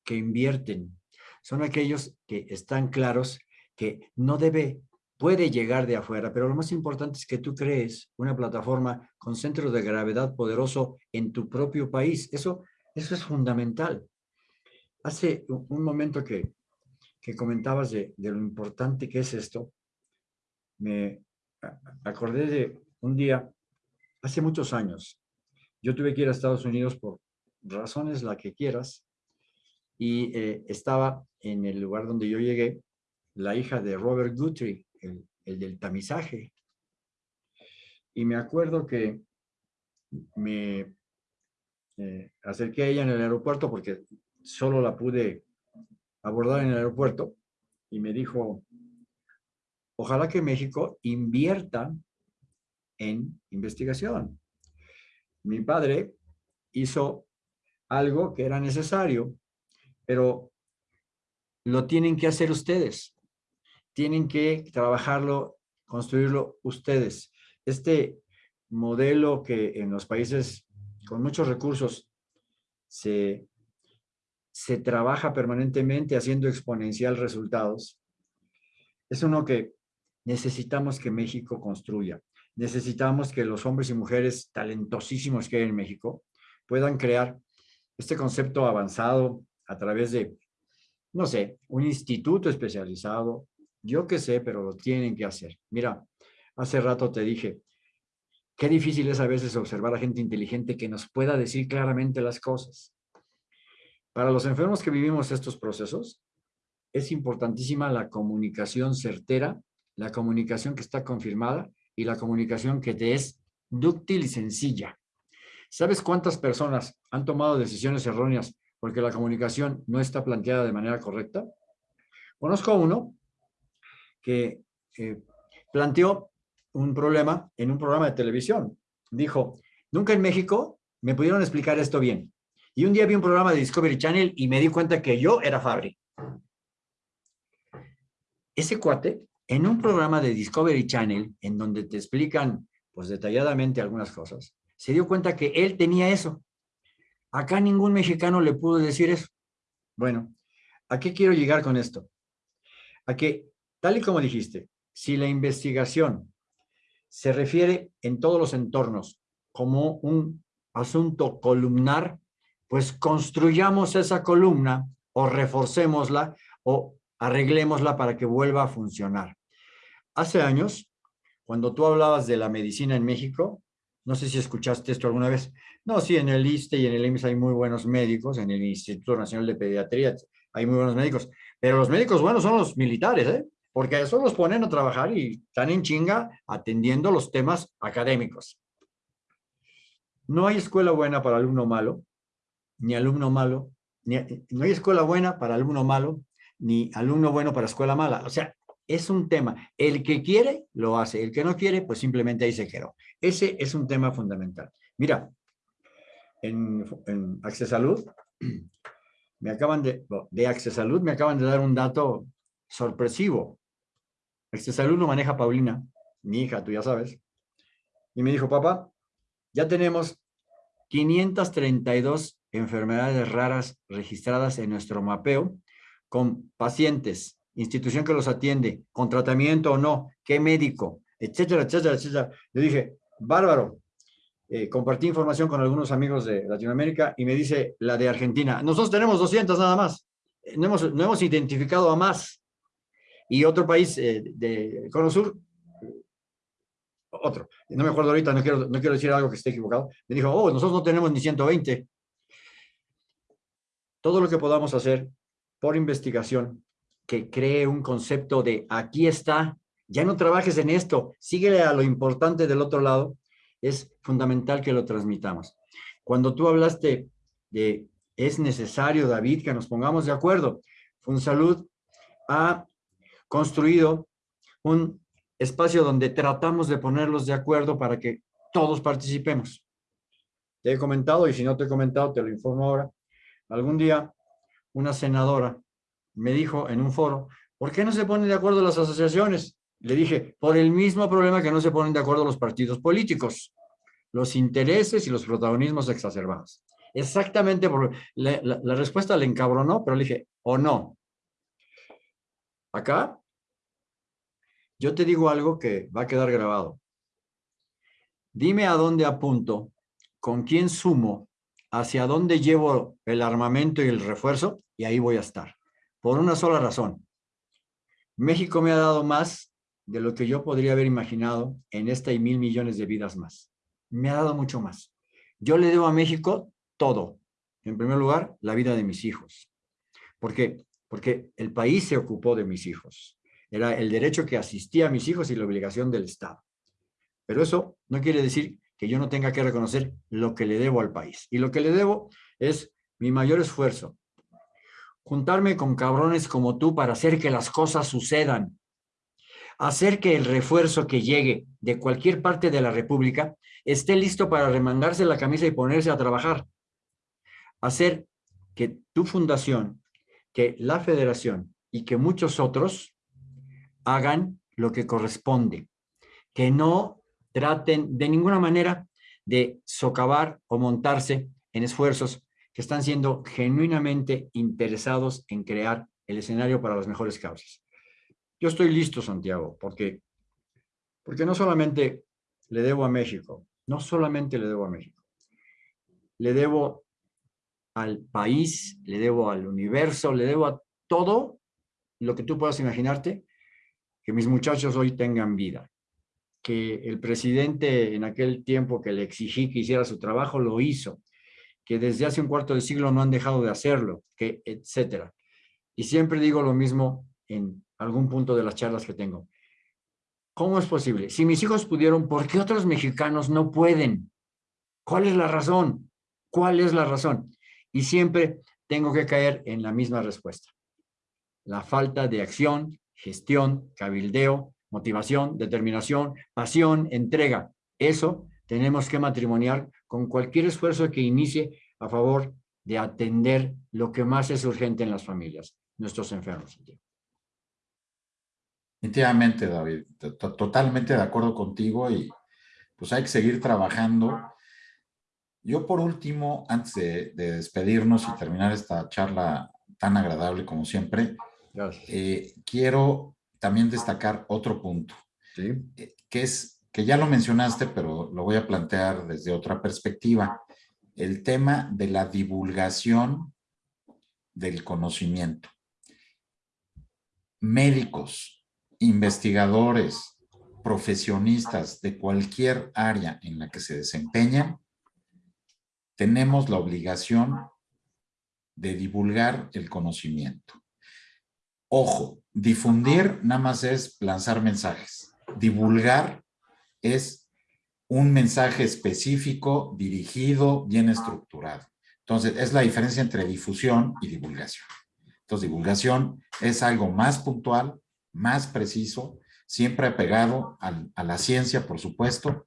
[SPEAKER 1] que invierten, son aquellos que están claros que no debe, puede llegar de afuera, pero lo más importante es que tú crees una plataforma con centro de gravedad poderoso en tu propio país. Eso, eso es fundamental. Hace un momento que, comentabas de, lo importante que es esto, me acordé de un día, hace muchos años, yo tuve que ir a Estados Unidos por razones la que quieras, y eh, estaba en el lugar donde yo llegué, la hija de Robert Guthrie, el, del tamizaje. Y me acuerdo que me eh, acerqué a ella en el aeropuerto porque solo la pude abordar en el aeropuerto y me dijo, ojalá que México invierta en investigación. Mi padre hizo algo que era necesario, pero lo tienen que hacer ustedes. Tienen que trabajarlo, construirlo ustedes. Este modelo que en los países con muchos recursos se se trabaja permanentemente haciendo exponencial resultados, es uno que necesitamos que México construya. Necesitamos que los hombres y mujeres talentosísimos que hay en México puedan crear este concepto avanzado a través de, no sé, un instituto especializado, yo qué sé, pero lo tienen que hacer. Mira, hace rato te dije, qué difícil es a veces observar a gente inteligente que nos pueda decir claramente las cosas. Para los enfermos que vivimos estos procesos, es importantísima la comunicación certera, la comunicación que está confirmada y la comunicación que te es dúctil y sencilla. ¿Sabes cuántas personas han tomado decisiones erróneas porque la comunicación no está planteada de manera correcta? Conozco a uno que eh, planteó un problema en un programa de televisión. Dijo, nunca en México me pudieron explicar esto bien. Y un día vi un programa de Discovery Channel y me di cuenta que yo era Fabri. Ese cuate en un programa de Discovery Channel, en donde te explican pues detalladamente algunas cosas, se dio cuenta que él tenía eso. Acá ningún mexicano le pudo decir eso. Bueno, ¿a qué quiero llegar con esto? A que, tal y como dijiste, si la investigación se refiere en todos los entornos como un asunto columnar, pues construyamos esa columna o reforcémosla o arreglémosla para que vuelva a funcionar. Hace años, cuando tú hablabas de la medicina en México, no sé si escuchaste esto alguna vez. No, sí, en el ISTE y en el IMSS hay muy buenos médicos, en el Instituto Nacional de Pediatría hay muy buenos médicos, pero los médicos buenos son los militares, ¿eh? Porque eso los ponen a trabajar y están en chinga atendiendo los temas académicos. No hay escuela buena para alumno malo, ni alumno malo, no hay escuela buena para alumno malo, ni alumno bueno para escuela mala. O sea, es un tema. El que quiere, lo hace. El que no quiere, pues simplemente ahí se quedó. Ese es un tema fundamental. Mira, en, en Salud, me acaban de, de Salud me acaban de dar un dato sorpresivo. Salud lo maneja Paulina, mi hija, tú ya sabes. Y me dijo, papá, ya tenemos 532 enfermedades raras registradas en nuestro mapeo con pacientes institución que los atiende, con tratamiento o no, qué médico, etcétera, etcétera, etcétera. Yo dije, bárbaro. Eh, compartí información con algunos amigos de Latinoamérica y me dice la de Argentina, nosotros tenemos 200 nada más, no hemos, no hemos identificado a más. Y otro país eh, de Cono Sur, otro, no me acuerdo ahorita, no quiero, no quiero decir algo que esté equivocado, me dijo, oh, nosotros no tenemos ni 120. Todo lo que podamos hacer por investigación, que cree un concepto de aquí está, ya no trabajes en esto, síguele a lo importante del otro lado, es fundamental que lo transmitamos. Cuando tú hablaste de es necesario, David, que nos pongamos de acuerdo, Funsalud ha construido un espacio donde tratamos de ponerlos de acuerdo para que todos participemos. Te he comentado, y si no te he comentado, te lo informo ahora. Algún día, una senadora me dijo en un foro, ¿por qué no se ponen de acuerdo las asociaciones? Le dije, por el mismo problema que no se ponen de acuerdo los partidos políticos, los intereses y los protagonismos exacerbados. Exactamente, por, la, la respuesta le encabronó, pero le dije, o no. Acá, yo te digo algo que va a quedar grabado. Dime a dónde apunto, con quién sumo, hacia dónde llevo el armamento y el refuerzo, y ahí voy a estar por una sola razón. México me ha dado más de lo que yo podría haber imaginado en esta y mil millones de vidas más. Me ha dado mucho más. Yo le debo a México todo. En primer lugar, la vida de mis hijos. ¿Por qué? Porque el país se ocupó de mis hijos. Era el derecho que asistía a mis hijos y la obligación del Estado. Pero eso no quiere decir que yo no tenga que reconocer lo que le debo al país. Y lo que le debo es mi mayor esfuerzo, juntarme con cabrones como tú para hacer que las cosas sucedan, hacer que el refuerzo que llegue de cualquier parte de la República esté listo para remangarse la camisa y ponerse a trabajar, hacer que tu fundación, que la federación y que muchos otros hagan lo que corresponde, que no traten de ninguna manera de socavar o montarse en esfuerzos que están siendo genuinamente interesados en crear el escenario para las mejores causas. Yo estoy listo, Santiago, porque, porque no solamente le debo a México, no solamente le debo a México, le debo al país, le debo al universo, le debo a todo lo que tú puedas imaginarte, que mis muchachos hoy tengan vida. Que el presidente en aquel tiempo que le exigí que hiciera su trabajo, lo hizo que desde hace un cuarto de siglo no han dejado de hacerlo, que etcétera. Y siempre digo lo mismo en algún punto de las charlas que tengo. ¿Cómo es posible? Si mis hijos pudieron, ¿por qué otros mexicanos no pueden? ¿Cuál es la razón? ¿Cuál es la razón? Y siempre tengo que caer en la misma respuesta. La falta de acción, gestión, cabildeo, motivación, determinación, pasión, entrega. Eso tenemos que matrimoniar con cualquier esfuerzo que inicie a favor de atender lo que más es urgente en las familias, nuestros enfermos.
[SPEAKER 2] Definitivamente, David, totalmente de acuerdo contigo y pues hay que seguir trabajando. Yo por último, antes de, despedirnos y terminar esta charla tan agradable como siempre, eh, quiero también destacar otro punto, eh, que es, que ya lo mencionaste, pero lo voy a plantear desde otra perspectiva, el tema de la divulgación del conocimiento. Médicos, investigadores, profesionistas de cualquier área en la que se desempeñan, tenemos la obligación de divulgar el conocimiento. Ojo, difundir nada más es lanzar mensajes. Divulgar es un mensaje específico, dirigido, bien estructurado. Entonces, es la diferencia entre difusión y divulgación. Entonces, divulgación es algo más puntual, más preciso, siempre apegado a la ciencia, por supuesto,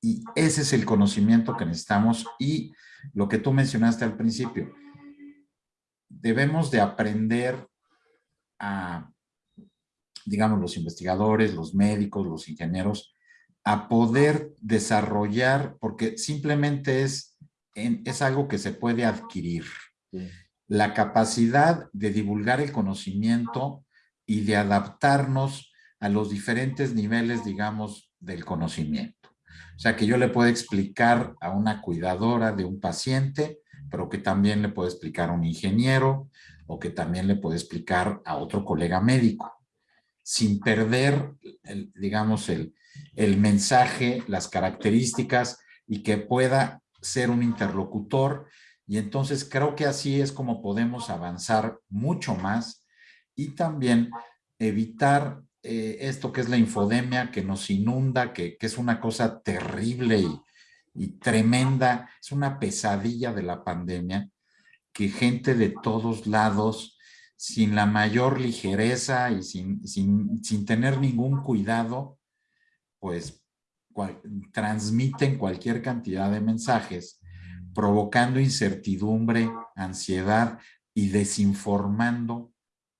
[SPEAKER 2] y ese es el conocimiento que necesitamos y lo que tú mencionaste al principio, debemos de aprender a, digamos, los investigadores, los médicos, los ingenieros, a poder desarrollar, porque simplemente es, es algo que se puede adquirir. La capacidad de divulgar el conocimiento y de adaptarnos a los diferentes niveles, digamos, del conocimiento. O sea, que yo le puedo explicar a una cuidadora de un paciente, pero que también le puedo explicar a un ingeniero o que también le puedo explicar a otro colega médico, sin perder, digamos, el, el mensaje, las características y que pueda ser un interlocutor. Y entonces creo que así es como podemos avanzar mucho más y también evitar eh, esto que es la infodemia que nos inunda, que, es una cosa terrible y, tremenda, es una pesadilla de la pandemia, que gente de todos lados, sin la mayor ligereza y sin, sin, tener ningún cuidado, pues transmiten cualquier cantidad de mensajes, provocando incertidumbre, ansiedad y desinformando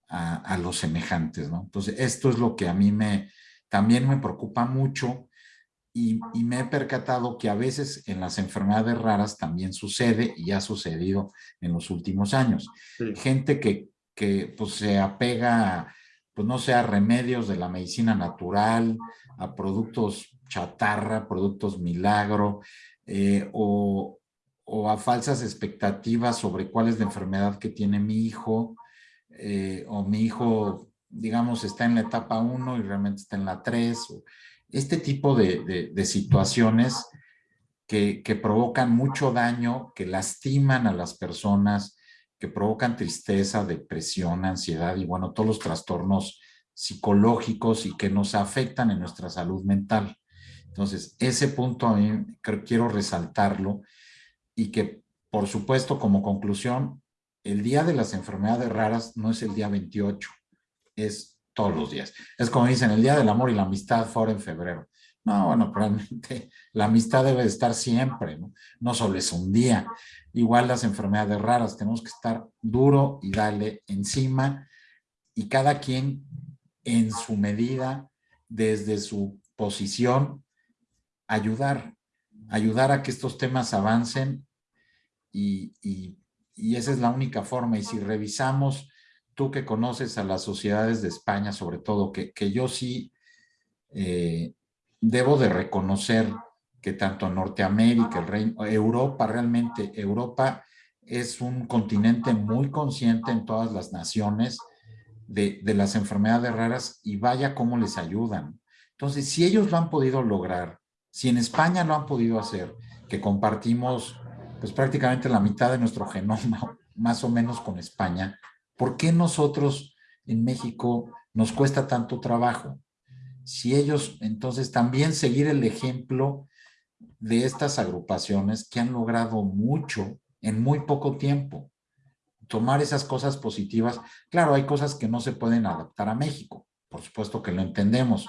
[SPEAKER 2] a, los semejantes, ¿no? Entonces, esto es lo que a mí me, también me preocupa mucho y, me he percatado que a veces en las enfermedades raras también sucede y ha sucedido en los últimos años. Gente que, que pues, se apega, pues no sé, a remedios de la medicina natural, a productos chatarra, productos milagro, eh, o, o a falsas expectativas sobre cuál es la enfermedad que tiene mi hijo, eh, o mi hijo, digamos, está en la etapa 1 y realmente está en la 3. Este tipo de, situaciones que, provocan mucho daño, que lastiman a las personas, que provocan tristeza, depresión, ansiedad y bueno, todos los trastornos psicológicos y que nos afectan en nuestra salud mental. Entonces, ese punto a mí quiero resaltarlo y que, por supuesto, como conclusión, el día de las enfermedades raras no es el día 28, es todos los días. Es como dicen, el día del amor y la amistad fue en febrero. No, bueno, realmente la amistad debe estar siempre, ¿no? Solo es un día. Igual las enfermedades raras, tenemos que estar duro y darle encima y cada quien en su medida, desde su posición, ayudar, ayudar a que estos temas avancen y esa es la única forma. Y si revisamos, tú que conoces a las sociedades de España, sobre todo, que, yo sí eh, debo de reconocer que tanto Norteamérica, el Reino, Europa realmente, Europa es un continente muy consciente en todas las naciones de, de las enfermedades raras y vaya cómo les ayudan. Entonces, si ellos lo han podido lograr, si en España lo han podido hacer, que compartimos pues prácticamente la mitad de nuestro genoma, más o menos con España, ¿por qué nosotros en México nos cuesta tanto trabajo? Si ellos, entonces, también seguir el ejemplo de estas agrupaciones que han logrado mucho en muy poco tiempo. Tomar esas cosas positivas. Claro, hay cosas que no se pueden adaptar a México, por supuesto que lo entendemos,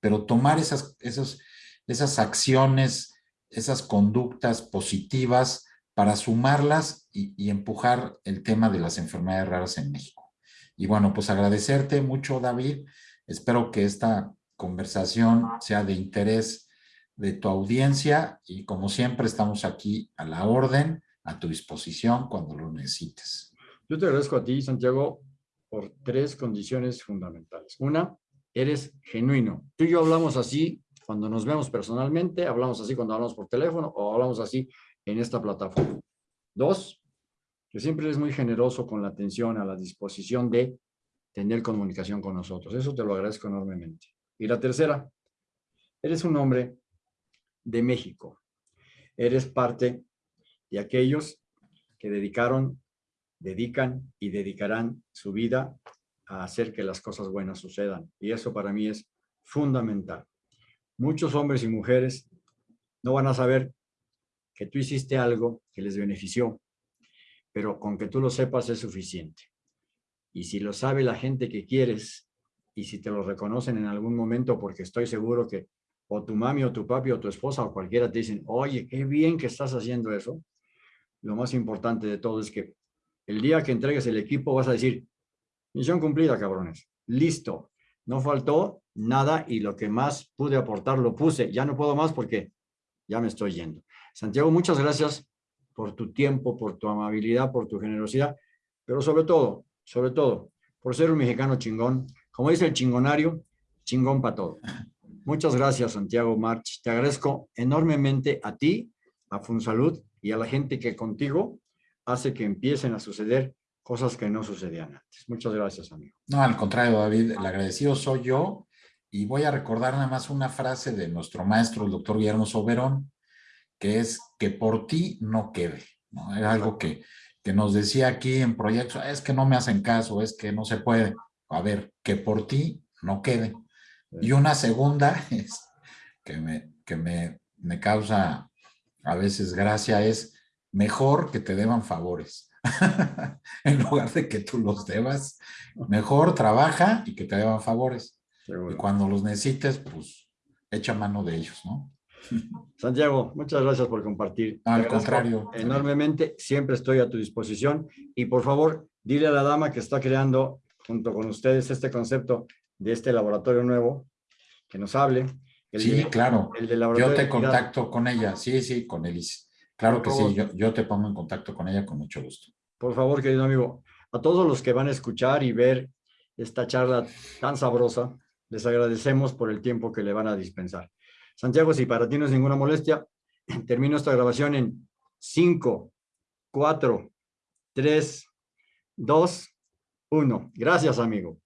[SPEAKER 2] pero tomar esas, esas, esas acciones, esas conductas positivas para sumarlas y, empujar el tema de las enfermedades raras en México. Y bueno, pues agradecerte mucho, David. Espero que esta conversación sea de interés de tu audiencia y como siempre estamos aquí a la orden, a tu disposición cuando lo necesites.
[SPEAKER 1] Yo te agradezco a ti, Santiago, por tres condiciones fundamentales. Una, eres genuino. Tú y yo hablamos así cuando nos vemos personalmente, hablamos así cuando hablamos por teléfono o hablamos así en esta plataforma. Dos, que siempre eres muy generoso con la atención, a la disposición de tener comunicación con nosotros. Eso te lo agradezco enormemente. Y la tercera, eres un hombre de México. Eres parte de aquellos que dedicaron, dedican y dedicarán su vida a hacer que las cosas buenas sucedan. Y eso para mí es fundamental. Muchos hombres y mujeres no van a saber que tú hiciste algo que les benefició, pero con que tú lo sepas es suficiente. Y si lo sabe la gente que quieres, y si te lo reconocen en algún momento, porque estoy seguro que o tu mami o tu papi o tu esposa o cualquiera te dicen, oye, qué bien que estás haciendo eso, lo más importante de todo es que el día que entregues el equipo vas a decir, misión cumplida, cabrones, listo, no faltó nada y lo que más pude aportar lo puse, ya no puedo más porque ya me estoy yendo. Santiago, muchas gracias por tu tiempo, por tu amabilidad, por tu generosidad, pero sobre todo, sobre todo, por ser un mexicano chingón. Como dice el chingonario, chingón para todo. Muchas gracias, Santiago March. Te agradezco enormemente a ti, a Funsalud y a la gente que contigo hace que empiecen a suceder cosas que no sucedían antes. Muchas gracias, amigo.
[SPEAKER 2] No, al contrario, David, el agradecido soy yo y voy a recordar nada más una frase de nuestro maestro, el doctor Guillermo Soberón, que es que por ti no quede. ¿no? Era algo que, que nos decía aquí en proyectos, es que no me hacen caso, es que no se puede. A ver, que por ti no quede. Y una segunda es, que, me, que me, me causa a veces gracia es mejor que te deban favores. en lugar de que tú los debas, mejor trabaja y que te deban favores. Y cuando los necesites, pues echa mano de ellos, ¿no?
[SPEAKER 1] Santiago, muchas gracias por compartir.
[SPEAKER 2] Al contrario.
[SPEAKER 1] Enormemente, siempre estoy a tu disposición. Y por favor, dile a la dama que está creando junto con ustedes este concepto de este laboratorio nuevo, que nos hable.
[SPEAKER 2] sí, claro. yo te contacto con ella. Sí, sí, con Elise. Claro que sí, yo, yo te pongo en contacto con ella con mucho gusto.
[SPEAKER 1] Por favor, querido amigo, a todos los que van a escuchar y ver esta charla tan sabrosa, les agradecemos por el tiempo que le van a dispensar. Santiago, si para ti no es ninguna molestia, termino esta grabación en 5, 4, 3, 2, 1. Gracias, amigo.